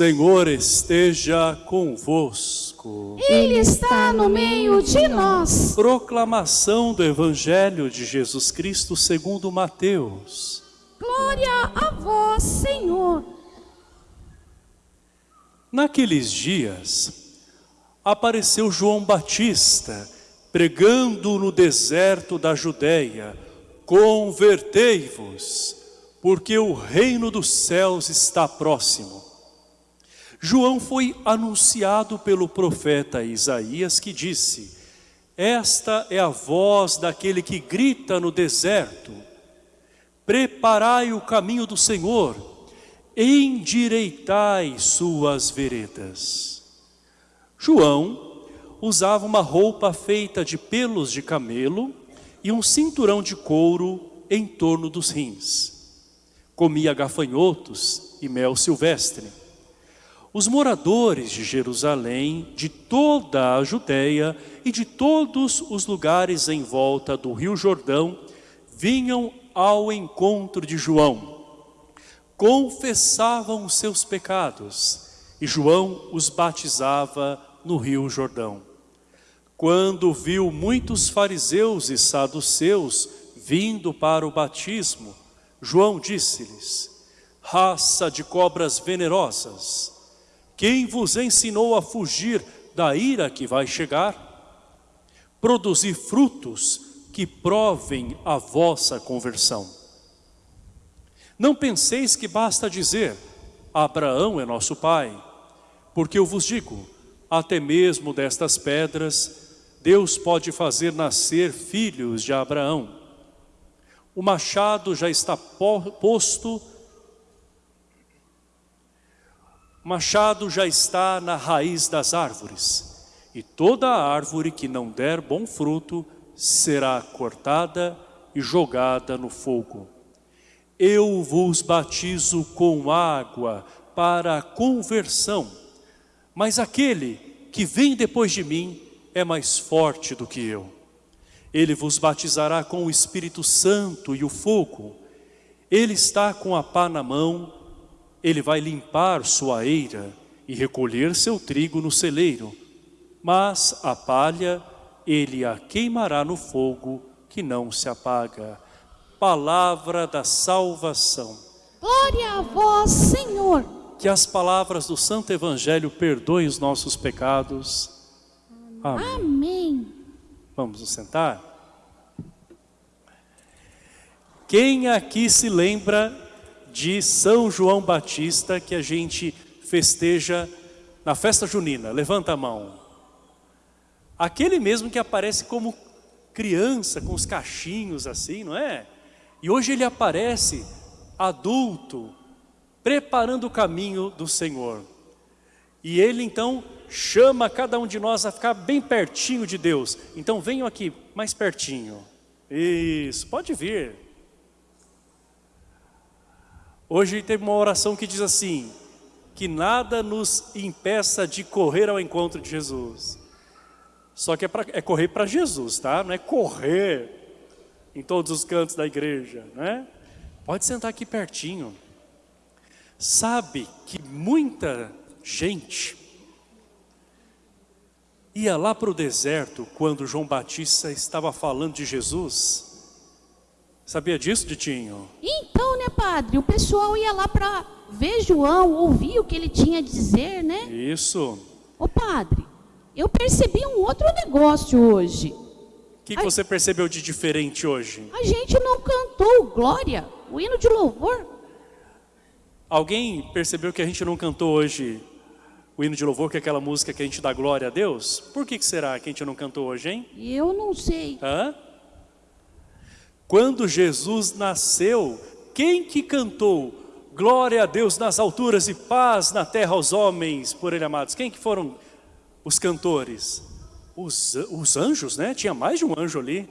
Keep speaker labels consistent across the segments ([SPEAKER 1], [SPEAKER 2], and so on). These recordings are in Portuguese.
[SPEAKER 1] Senhor esteja convosco.
[SPEAKER 2] Ele está no meio de nós.
[SPEAKER 1] Proclamação do Evangelho de Jesus Cristo segundo Mateus.
[SPEAKER 2] Glória a vós, Senhor.
[SPEAKER 1] Naqueles dias, apareceu João Batista, pregando no deserto da Judéia, Convertei-vos, porque o reino dos céus está próximo. João foi anunciado pelo profeta Isaías que disse, Esta é a voz daquele que grita no deserto, Preparai o caminho do Senhor, endireitai suas veredas. João usava uma roupa feita de pelos de camelo e um cinturão de couro em torno dos rins. Comia gafanhotos e mel silvestre. Os moradores de Jerusalém, de toda a Judéia e de todos os lugares em volta do rio Jordão, vinham ao encontro de João. Confessavam os seus pecados e João os batizava no rio Jordão. Quando viu muitos fariseus e saduceus vindo para o batismo, João disse-lhes, raça de cobras venerosas, quem vos ensinou a fugir da ira que vai chegar? Produzir frutos que provem a vossa conversão. Não penseis que basta dizer, Abraão é nosso pai, porque eu vos digo, até mesmo destas pedras, Deus pode fazer nascer filhos de Abraão. O machado já está posto, o machado já está na raiz das árvores, e toda árvore que não der bom fruto será cortada e jogada no fogo. Eu vos batizo com água para a conversão, mas aquele que vem depois de mim é mais forte do que eu. Ele vos batizará com o Espírito Santo e o fogo. Ele está com a pá na mão, ele vai limpar sua eira e recolher seu trigo no celeiro. Mas a palha ele a queimará no fogo que não se apaga. Palavra da salvação.
[SPEAKER 2] Glória a vós, Senhor.
[SPEAKER 1] Que as palavras do Santo Evangelho perdoem os nossos pecados.
[SPEAKER 2] Amém. Amém.
[SPEAKER 1] Vamos nos sentar? Quem aqui se lembra de São João Batista que a gente festeja na festa junina? Levanta a mão. Aquele mesmo que aparece como criança, com os cachinhos assim, não é? E hoje ele aparece adulto, preparando o caminho do Senhor. E ele então chama cada um de nós a ficar bem pertinho de Deus. Então venham aqui, mais pertinho. Isso, pode vir. Hoje teve uma oração que diz assim, que nada nos impeça de correr ao encontro de Jesus. Só que é, pra, é correr para Jesus, tá? Não é correr em todos os cantos da igreja, né? Pode sentar aqui pertinho. Sabe que muita gente ia lá para o deserto quando João Batista estava falando de Jesus. Sabia disso, Ditinho?
[SPEAKER 2] Então, né, padre? O pessoal ia lá para ver João, ouvir o que ele tinha a dizer, né?
[SPEAKER 1] Isso.
[SPEAKER 2] Ô, padre, eu percebi um outro negócio hoje.
[SPEAKER 1] O que, que a... você percebeu de diferente hoje?
[SPEAKER 2] A gente não cantou Glória, o hino de louvor.
[SPEAKER 1] Alguém percebeu que a gente não cantou hoje o hino de louvor, que é aquela música que a gente dá glória a Deus? Por que, que será que a gente não cantou hoje, hein?
[SPEAKER 2] Eu não sei.
[SPEAKER 1] Hã? Quando Jesus nasceu, quem que cantou glória a Deus nas alturas e paz na terra aos homens por ele amados? Quem que foram os cantores? Os, os anjos, né? Tinha mais de um anjo ali.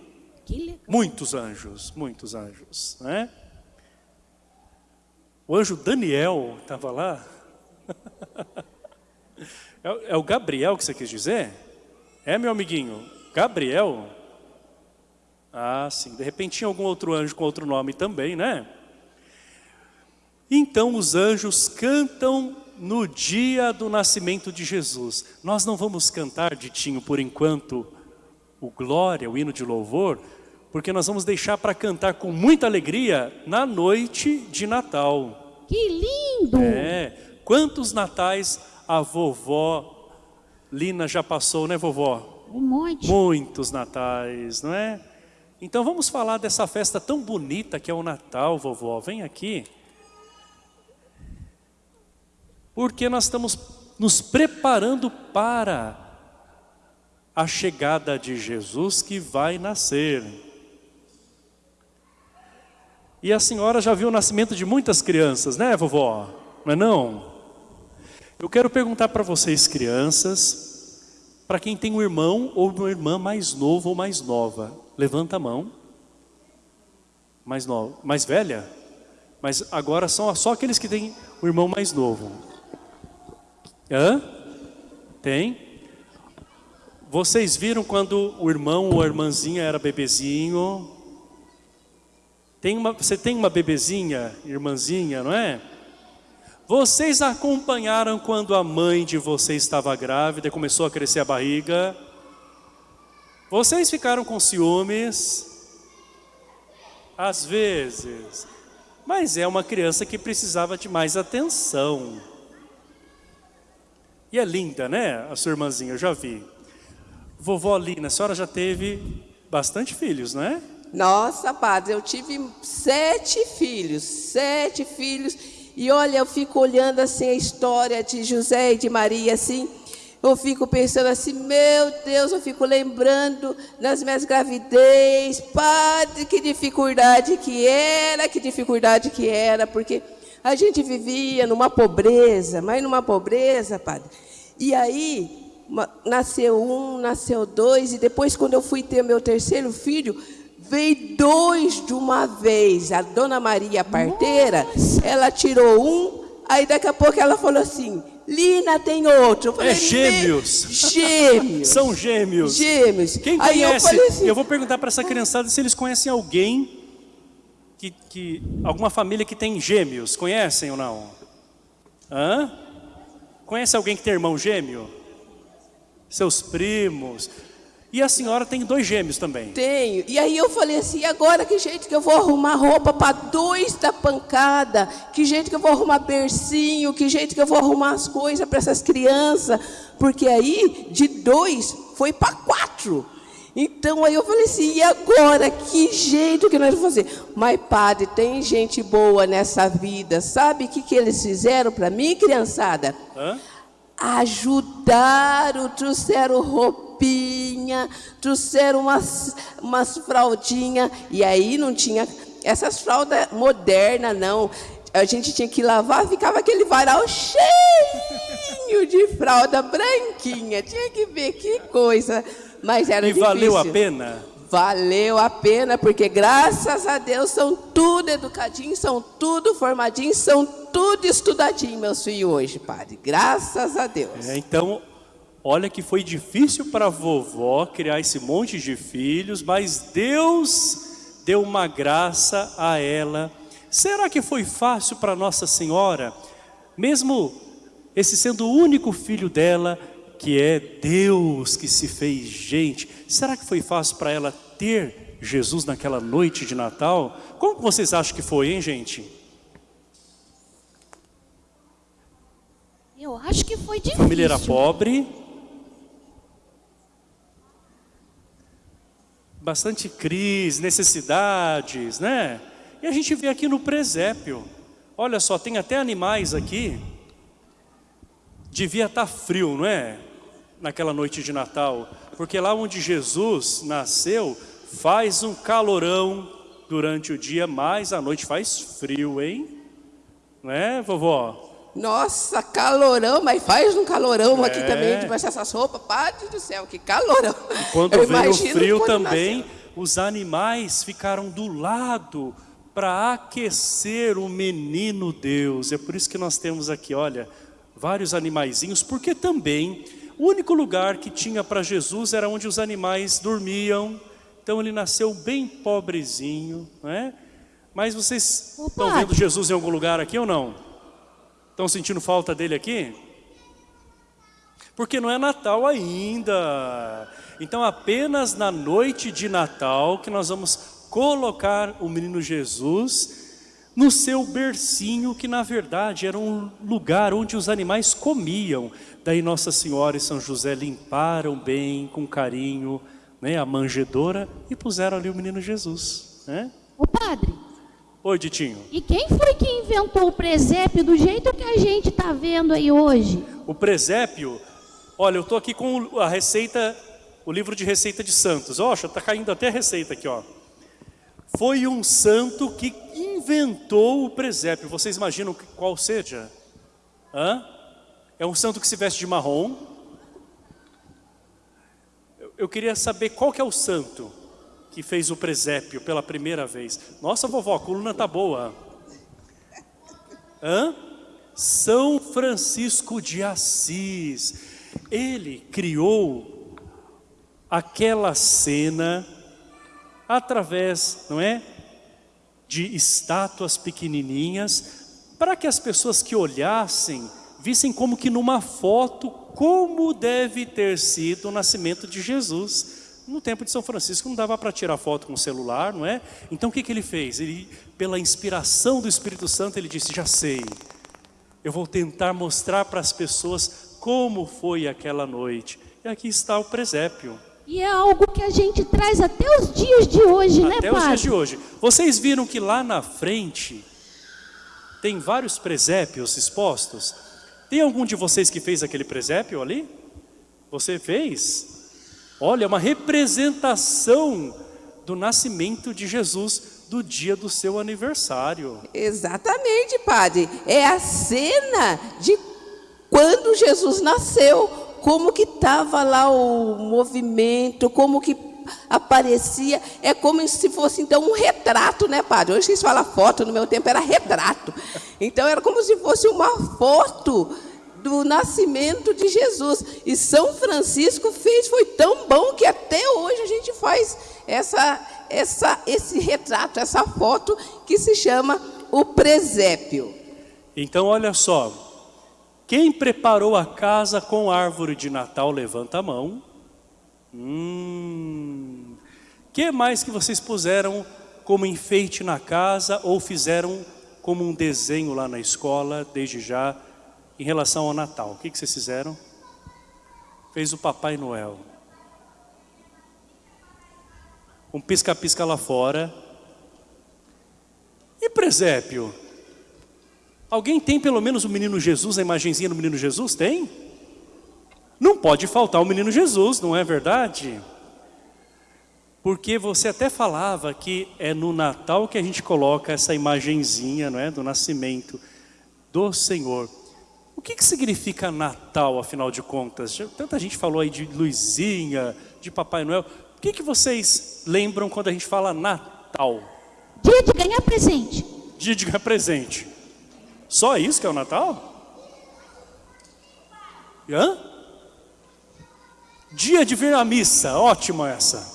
[SPEAKER 1] Muitos anjos, muitos anjos, né? O anjo Daniel estava lá. É, é, o Gabriel que você quis dizer? É, meu amiguinho? Gabriel? Ah, sim. De repente tinha algum outro anjo com outro nome também, né? Então os anjos cantam no dia do nascimento de Jesus. Nós não vamos cantar, Ditinho, por enquanto, o Glória, o hino de louvor, porque nós vamos deixar para cantar com muita alegria na noite de Natal.
[SPEAKER 2] Que lindo!
[SPEAKER 1] É, quantos natais a vovó Lina já passou, né vovó?
[SPEAKER 2] Um monte.
[SPEAKER 1] Muitos natais, não é? Então vamos falar dessa festa tão bonita que é o Natal, vovó. Vem aqui. Porque nós estamos nos preparando para a chegada de Jesus que vai nascer. E a senhora já viu o nascimento de muitas crianças, né vovó? Não é não? Eu quero perguntar para vocês crianças, para quem tem um irmão ou uma irmã mais novo ou mais nova, levanta a mão. Mais nova, mais velha? Mas agora são só aqueles que têm o irmão mais novo. Hã? Tem? Vocês viram quando o irmão ou a irmãzinha era bebezinho? Tem uma, você tem uma bebezinha, irmãzinha, não é? Vocês acompanharam quando a mãe de vocês estava grávida e começou a crescer a barriga? Vocês ficaram com ciúmes? Às vezes. Mas é uma criança que precisava de mais atenção. E é linda, né? A sua irmãzinha, eu já vi. Vovó Lina, a senhora já teve bastante filhos, não é?
[SPEAKER 3] Nossa, padre, eu tive sete filhos, sete filhos. E olha, eu fico olhando assim a história de José e de Maria, assim. Eu fico pensando assim, meu Deus, eu fico lembrando das minhas gravidez, padre, que dificuldade que era, que dificuldade que era, porque a gente vivia numa pobreza, mas numa pobreza, padre. E aí, nasceu um, nasceu dois, e depois, quando eu fui ter meu terceiro filho, veio dois de uma vez. A dona Maria parteira, Nossa. ela tirou um, aí daqui a pouco ela falou assim: Lina tem outro.
[SPEAKER 1] Falei, é gêmeos.
[SPEAKER 3] Gêmeos.
[SPEAKER 1] São gêmeos.
[SPEAKER 3] Gêmeos.
[SPEAKER 1] Quem conhece? Eu, assim, eu, vou perguntar para essa criançada se eles conhecem alguém que, que alguma família que tem gêmeos, conhecem ou não? Hã? Conhece alguém que tem irmão gêmeo? Seus primos? E a senhora tem dois gêmeos também?
[SPEAKER 3] Tenho. E aí eu falei assim, agora que jeito que eu vou arrumar roupa para dois da pancada? Que jeito que eu vou arrumar bercinho? Que jeito que eu vou arrumar as coisas para essas crianças? Porque aí, de dois, foi para quatro. Então aí eu falei assim, e agora? Que jeito que nós vamos fazer? Mas padre, tem gente boa nessa vida. Sabe o que, que eles fizeram para mim, criançada? Hã? Ajudaram, trouxeram roupinha, trouxeram umas, umas fraldinhas. E aí não tinha essas fraldas modernas, não. A gente tinha que lavar, ficava aquele varal cheio de fralda branquinha. Tinha que ver que coisa mas era
[SPEAKER 1] e
[SPEAKER 3] difícil.
[SPEAKER 1] valeu a pena?
[SPEAKER 3] Valeu a pena, porque graças a Deus são tudo educadinhos, são tudo formadinhos, são tudo estudadinhos, meus filhos hoje, padre. Graças a Deus.
[SPEAKER 1] É, então, olha que foi difícil para a vovó criar esse monte de filhos, mas Deus deu uma graça a ela. Será que foi fácil para Nossa Senhora, mesmo esse sendo o único filho dela, que é Deus que se fez gente. Será que foi fácil para ela ter Jesus naquela noite de Natal? Como vocês acham que foi, hein, gente?
[SPEAKER 2] Eu acho que foi difícil.
[SPEAKER 1] A família era pobre. Bastante crise, necessidades, né? E a gente vê aqui no presépio. Olha só, tem até animais aqui. Devia estar tá frio, não é? naquela noite de Natal, porque lá onde Jesus nasceu, faz um calorão durante o dia, mas à noite faz frio, hein? Não é, vovó?
[SPEAKER 3] Nossa, calorão, mas faz um calorão é. aqui também, debaixo dessas roupas, Padre do céu, que calorão.
[SPEAKER 1] E quando Eu veio o frio também, nasceu. os animais ficaram do lado para aquecer o menino Deus. É por isso que nós temos aqui, olha, vários animaizinhos, porque também o único lugar que tinha para Jesus era onde os animais dormiam. Então ele nasceu bem pobrezinho, não é? Mas vocês Opa. estão vendo Jesus em algum lugar aqui ou não? Estão sentindo falta dele aqui? Porque não é Natal ainda. Então apenas na noite de Natal que nós vamos colocar o menino Jesus no seu bercinho, que na verdade era um lugar onde os animais comiam. Daí Nossa Senhora e São José limparam bem, com carinho, né, a manjedora e puseram ali o menino Jesus. Né?
[SPEAKER 2] O padre.
[SPEAKER 1] Oi, Ditinho.
[SPEAKER 2] E quem foi que inventou o presépio do jeito que a gente está vendo aí hoje?
[SPEAKER 1] O presépio, olha, eu estou aqui com a receita, o livro de receita de santos. Ó, está caindo até a receita aqui, ó. Foi um santo que inventou o presépio. Vocês imaginam qual seja? Hã? É um santo que se veste de marrom. Eu queria saber qual que é o santo que fez o presépio pela primeira vez. Nossa, vovó, a coluna tá boa. Hã? São Francisco de Assis. Ele criou aquela cena através, não é? De estátuas pequenininhas, para que as pessoas que olhassem, vissem como que numa foto, como deve ter sido o nascimento de Jesus. No tempo de São Francisco não dava para tirar foto com o celular, não é? Então o que, que ele fez? Ele, pela inspiração do Espírito Santo, ele disse, já sei, eu vou tentar mostrar para as pessoas como foi aquela noite. E aqui está o presépio.
[SPEAKER 2] E é algo que a gente traz até os dias de hoje,
[SPEAKER 1] até
[SPEAKER 2] né,
[SPEAKER 1] Até os dias de hoje. Vocês viram que lá na frente tem vários presépios expostos? Tem algum de vocês que fez aquele presépio ali? Você fez? Olha, uma representação do nascimento de Jesus do dia do seu aniversário.
[SPEAKER 3] Exatamente, padre. É a cena de quando Jesus nasceu, como que estava lá o movimento, como que aparecia, é como se fosse então um retrato, né, padre? Hoje vocês falam foto, no meu tempo era retrato. Então era como se fosse uma foto do nascimento de Jesus. E São Francisco fez, foi tão bom que até hoje a gente faz essa, essa, esse retrato, essa foto que se chama o presépio.
[SPEAKER 1] Então olha só, quem preparou a casa com árvore de Natal, levanta a mão. Hum, que mais que vocês puseram como enfeite na casa ou fizeram como um desenho lá na escola, desde já, em relação ao Natal. O que, que vocês fizeram? Fez o Papai Noel. Um pisca-pisca lá fora. E presépio? Alguém tem pelo menos o menino Jesus, a imagenzinha do menino Jesus? Tem? Não pode faltar o menino Jesus, não é verdade? Porque você até falava que é no Natal que a gente coloca essa imagenzinha não é, do nascimento do Senhor. O que, que significa Natal, afinal de contas? Tanta gente falou aí de Luizinha, de Papai Noel. O que, que vocês lembram quando a gente fala Natal?
[SPEAKER 2] Dia de ganhar presente.
[SPEAKER 1] Dia de ganhar presente. Só isso que é o Natal? Hã? Dia de vir à missa, ótima essa.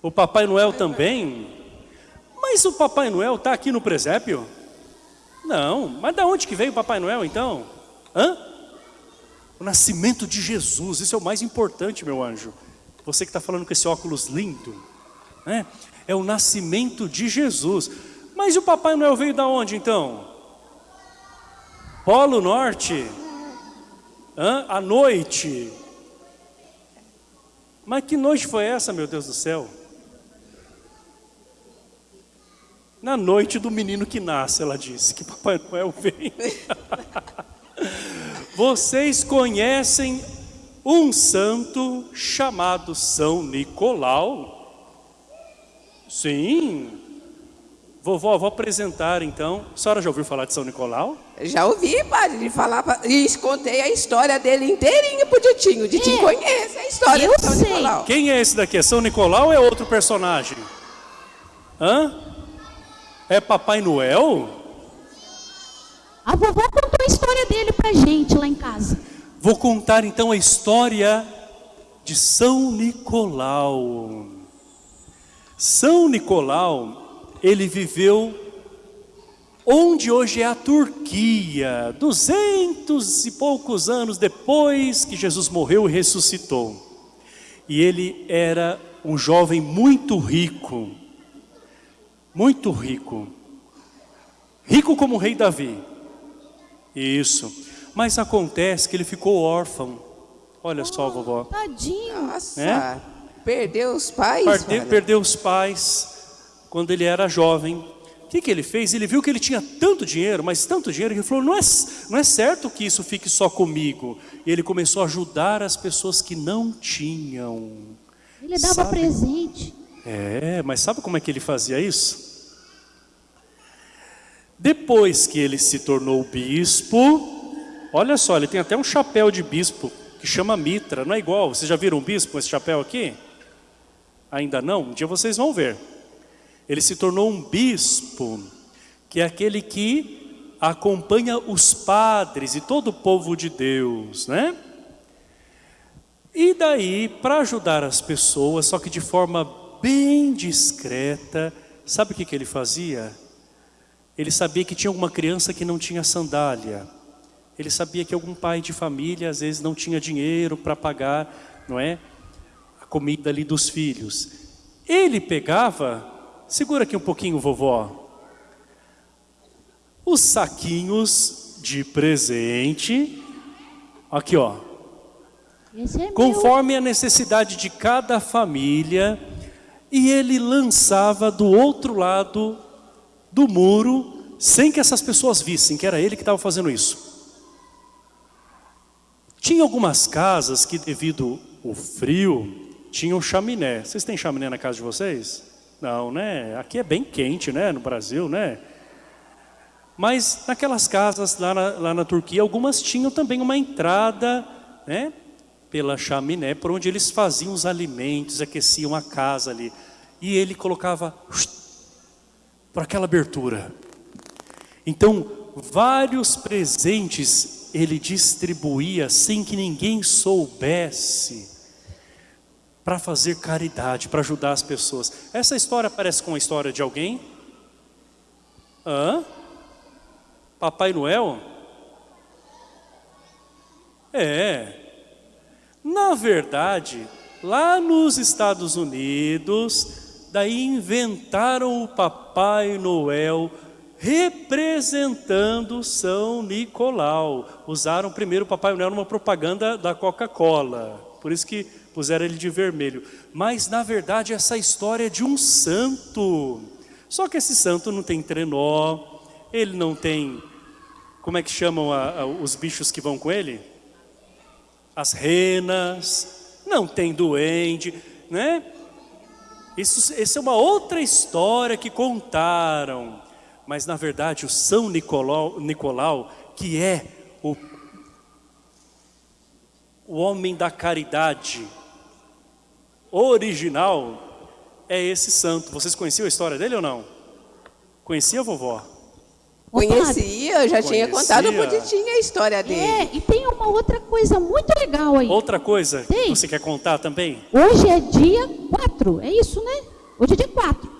[SPEAKER 1] O Papai Noel também. Mas o Papai Noel está aqui no presépio? Não, mas da onde que veio o Papai Noel então? Hã? O nascimento de Jesus, isso é o mais importante, meu anjo. Você que está falando com esse óculos lindo, né? É o nascimento de Jesus. Mas o Papai Noel veio da onde então? Polo Norte? Hã? À noite? Mas que noite foi essa, meu Deus do céu? Na noite do menino que nasce, ela disse, que Papai Noel vem. Vocês conhecem um santo chamado São Nicolau? Sim. Vovó, vou apresentar então. A senhora já ouviu falar de São Nicolau?
[SPEAKER 3] Já ouvi, padre, de falar e contei a história dele inteirinha pro Ditinho. O Ditinho é. conhece a história Eu de São sei. Nicolau.
[SPEAKER 1] Quem é esse daqui? É São Nicolau ou é outro personagem? Hã? É Papai Noel?
[SPEAKER 2] A vovó contou a história dele pra gente lá em casa.
[SPEAKER 1] Vou contar então a história de São Nicolau. São Nicolau, ele viveu onde hoje é a Turquia, duzentos e poucos anos depois que Jesus morreu e ressuscitou. E ele era um jovem muito rico, muito rico, rico como o rei Davi. Isso. Mas acontece que ele ficou órfão. Olha só, vovó.
[SPEAKER 2] Tadinho.
[SPEAKER 3] Nossa,
[SPEAKER 1] É?
[SPEAKER 3] perdeu os pais?
[SPEAKER 1] Perdeu os pais quando ele era jovem. O que, que ele fez? Ele viu que ele tinha tanto dinheiro, mas tanto dinheiro, que ele falou, não é, não é certo que isso fique só comigo. E ele começou a ajudar as pessoas que não tinham.
[SPEAKER 2] Ele dava
[SPEAKER 1] Sabe?
[SPEAKER 2] presente.
[SPEAKER 1] É, mas sabe como é que ele fazia isso? Depois que ele se tornou bispo, olha só, ele tem até um chapéu de bispo que chama mitra, não é igual. Vocês já viram um bispo com esse chapéu aqui? Ainda não? Um dia vocês vão ver. Ele se tornou um bispo, que é aquele que acompanha os padres e todo o povo de Deus, né? E daí, para ajudar as pessoas, só que de forma bem discreta, sabe o que, que ele fazia? Ele sabia que tinha alguma criança que não tinha sandália. Ele sabia que algum pai de família, às vezes, não tinha dinheiro para pagar, não é? A comida ali dos filhos. Ele pegava, segura aqui um pouquinho, vovó, os saquinhos de presente, aqui ó,
[SPEAKER 2] é meu.
[SPEAKER 1] conforme a necessidade de cada família, e ele lançava do outro lado do muro, sem que essas pessoas vissem que era ele que estava fazendo isso. Tinha algumas casas que, devido ao frio, tinham chaminé. Vocês têm chaminé na casa de vocês? Não, né? Aqui é bem quente, né? No Brasil, né? Mas naquelas casas lá na, lá na Turquia, algumas tinham também uma entrada, né? Pela chaminé, por onde eles faziam os alimentos, aqueciam a casa ali. E ele colocava por aquela abertura. Então, vários presentes ele distribuía sem que ninguém soubesse para fazer caridade, para ajudar as pessoas. Essa história parece com a história de alguém? Hã? Papai Noel? É. Na verdade, lá nos Estados Unidos, daí inventaram o Papai Noel representando São Nicolau. Usaram primeiro o Papai Noel numa propaganda da Coca-Cola. Por isso que puseram ele de vermelho. Mas na verdade essa história é de um santo. Só que esse santo não tem trenó, ele não tem, como é que chamam a- a- os bichos que vão com ele? As renas, não tem duende, né? Isso, essa é uma outra história que contaram. Mas na verdade o São Nicolau, Nicolau que é o, o homem da caridade original, é esse santo. Vocês conheciam a história dele ou não? Conhecia, vovó?
[SPEAKER 3] Conhecia, eu já tinha
[SPEAKER 1] Conhecia.
[SPEAKER 3] contado pro Ditinho a história dele.
[SPEAKER 2] É, e tem uma outra coisa muito legal aí.
[SPEAKER 1] Outra coisa que
[SPEAKER 2] Tem.
[SPEAKER 1] você quer contar também?
[SPEAKER 2] Hoje é dia 4, é isso, né? Hoje é dia 4.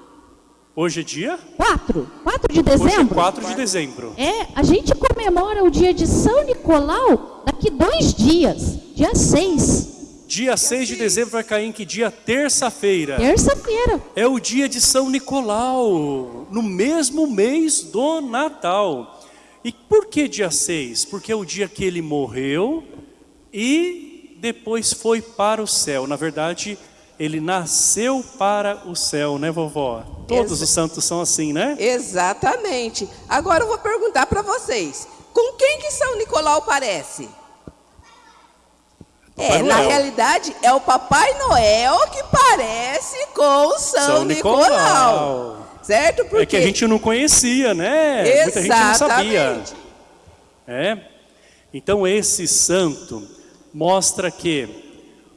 [SPEAKER 1] Hoje é dia?
[SPEAKER 2] 4, 4 de
[SPEAKER 1] Hoje é
[SPEAKER 2] dezembro.
[SPEAKER 1] 4 de dezembro.
[SPEAKER 2] É, a gente comemora o dia de São Nicolau daqui dois dias, dia 6,
[SPEAKER 1] Dia 6 de dezembro vai cair em que dia? Terça-feira.
[SPEAKER 2] terça-feira.
[SPEAKER 1] É o dia de São Nicolau, no mesmo mês do Natal. E por que dia 6? Porque é o dia que ele morreu e depois foi para o céu. Na verdade, ele nasceu para o céu, né, vovó? Todos os santos são assim, né?
[SPEAKER 3] Exatamente. Agora eu vou perguntar para vocês. Com quem que São Nicolau parece?
[SPEAKER 1] Papai
[SPEAKER 3] é, na
[SPEAKER 1] Noel.
[SPEAKER 3] realidade, é o Papai Noel que parece com o São,
[SPEAKER 1] São
[SPEAKER 3] Nicolau.
[SPEAKER 1] Nicolau.
[SPEAKER 3] Certo? Porque
[SPEAKER 1] É que a gente não conhecia, né? Muita gente não sabia.
[SPEAKER 3] Exatamente.
[SPEAKER 1] É? Então esse santo mostra que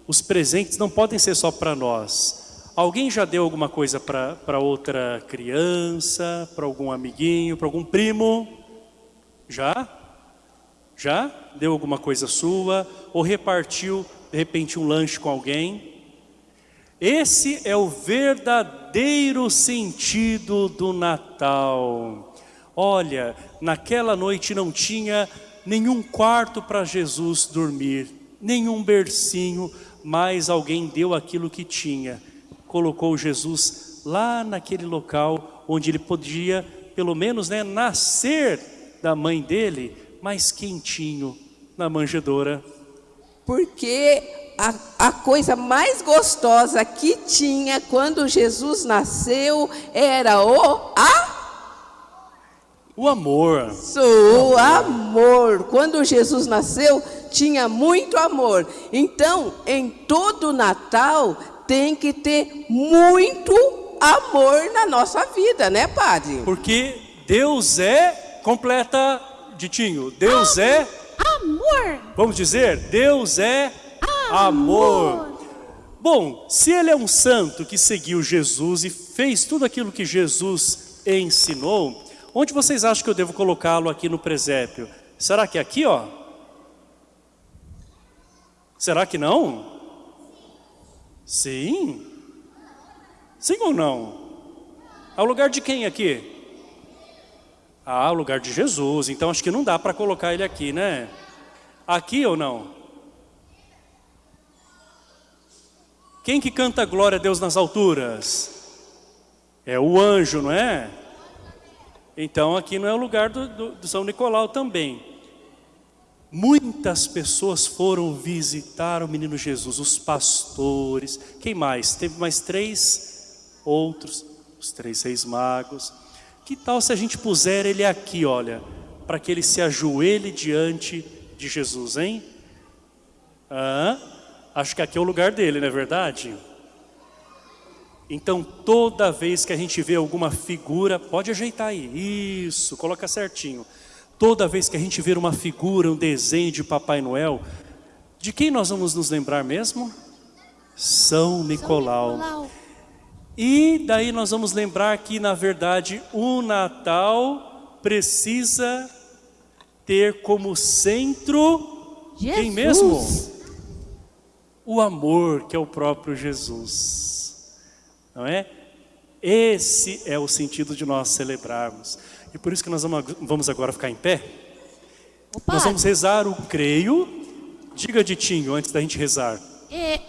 [SPEAKER 1] os presentes não podem ser só para nós. Alguém já deu alguma coisa para outra criança, para algum amiguinho, para algum primo? Já? Já? Deu alguma coisa sua? Ou repartiu, de repente, um lanche com alguém? Esse é o verdadeiro sentido do Natal. Olha, naquela noite não tinha nenhum quarto para Jesus dormir, nenhum bercinho, mas alguém deu aquilo que tinha. Colocou Jesus lá naquele local onde ele podia, pelo menos, né, nascer da mãe dele, mais quentinho, na manjedoura.
[SPEAKER 3] Porque a, a coisa mais gostosa que tinha quando Jesus nasceu era o a
[SPEAKER 1] o amor.
[SPEAKER 3] O amor. Quando Jesus nasceu, tinha muito amor. Então, em todo Natal, tem que ter muito amor na nossa vida, né, Padre?
[SPEAKER 1] Porque Deus é, completa, Ditinho, Deus
[SPEAKER 2] Am
[SPEAKER 1] é...
[SPEAKER 2] Amor.
[SPEAKER 1] Vamos dizer, Deus é amor. amor. Bom, se ele é um santo que seguiu Jesus e fez tudo aquilo que Jesus ensinou, Onde vocês acham que eu devo colocá-lo aqui no presépio? Será que é aqui, ó? Será que não? Sim. Sim ou não? Ao lugar de quem aqui? Ah, o lugar de Jesus. Então acho que não dá para colocar ele aqui, né? Aqui ou não? Quem que canta glória a Deus nas alturas? É o anjo, não é? Então aqui não é o lugar do, do, do São Nicolau também. Muitas pessoas foram visitar o menino Jesus, os pastores, quem mais? Teve mais três outros, os três reis magos. Que tal se a gente puser ele aqui, olha, para que ele se ajoelhe diante de Jesus, hein? Ah, acho que aqui é o lugar dele, não é verdade? Então, toda vez que a gente vê alguma figura, pode ajeitar aí, isso, coloca certinho. Toda vez que a gente vê uma figura, um desenho de Papai Noel, de quem nós vamos nos lembrar mesmo? São Nicolau. São Nicolau. E daí nós vamos lembrar que, na verdade, o Natal precisa ter como centro
[SPEAKER 2] Jesus.
[SPEAKER 1] quem mesmo? O amor, que é o próprio Jesus não é? Esse é o sentido de nós celebrarmos. E por isso que nós vamos agora ficar em pé.
[SPEAKER 2] Opa.
[SPEAKER 1] Nós vamos rezar o creio. Diga, Ditinho, antes da gente rezar.
[SPEAKER 2] É,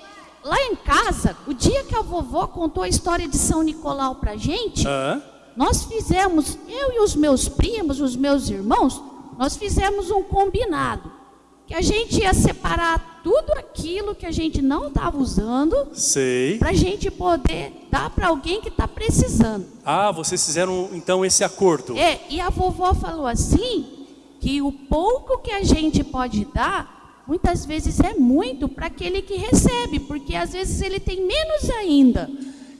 [SPEAKER 2] lá em casa, o dia que a vovó contou a história de São Nicolau pra gente,
[SPEAKER 1] ah.
[SPEAKER 2] nós fizemos, eu e os meus primos, os meus irmãos, nós fizemos um combinado que a gente ia separar tudo aquilo que a gente não estava usando para a gente poder dar para alguém que está precisando.
[SPEAKER 1] Ah, vocês fizeram então esse acordo.
[SPEAKER 2] É, e a vovó falou assim, que o pouco que a gente pode dar, muitas vezes é muito para aquele que recebe, porque às vezes ele tem menos ainda.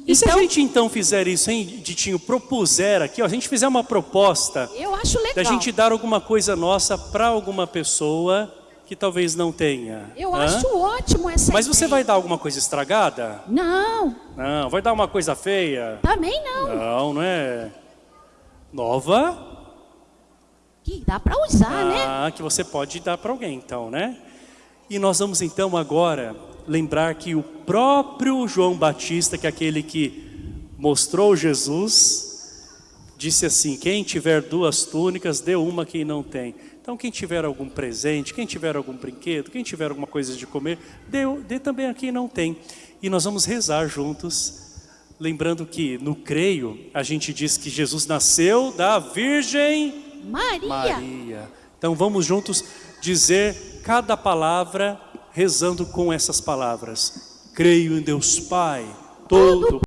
[SPEAKER 1] E então, se a então gente então fizer isso, hein, Ditinho, propuser aqui, ó, a gente fizer uma proposta.
[SPEAKER 2] Eu acho legal.
[SPEAKER 1] Da gente dar alguma coisa nossa para alguma pessoa que talvez não tenha.
[SPEAKER 2] Eu Hã? acho ótimo essa
[SPEAKER 1] Mas você vai dar alguma coisa estragada?
[SPEAKER 2] Não.
[SPEAKER 1] Não, vai dar uma coisa feia?
[SPEAKER 2] Também não.
[SPEAKER 1] Não, não é? Nova?
[SPEAKER 2] Que dá para usar,
[SPEAKER 1] ah,
[SPEAKER 2] né?
[SPEAKER 1] Ah, que você pode dar para alguém então, né? E nós vamos então agora lembrar que o próprio João Batista, que é aquele que mostrou Jesus, disse assim, quem tiver duas túnicas, dê uma quem não tem. Então quem tiver algum presente, quem tiver algum brinquedo, quem tiver alguma coisa de comer, dê, dê também a quem não tem. E nós vamos rezar juntos, lembrando que no creio a gente diz que Jesus nasceu da Virgem
[SPEAKER 2] Maria.
[SPEAKER 1] Maria. Então vamos juntos dizer cada palavra rezando com essas palavras. Creio em Deus Pai, todo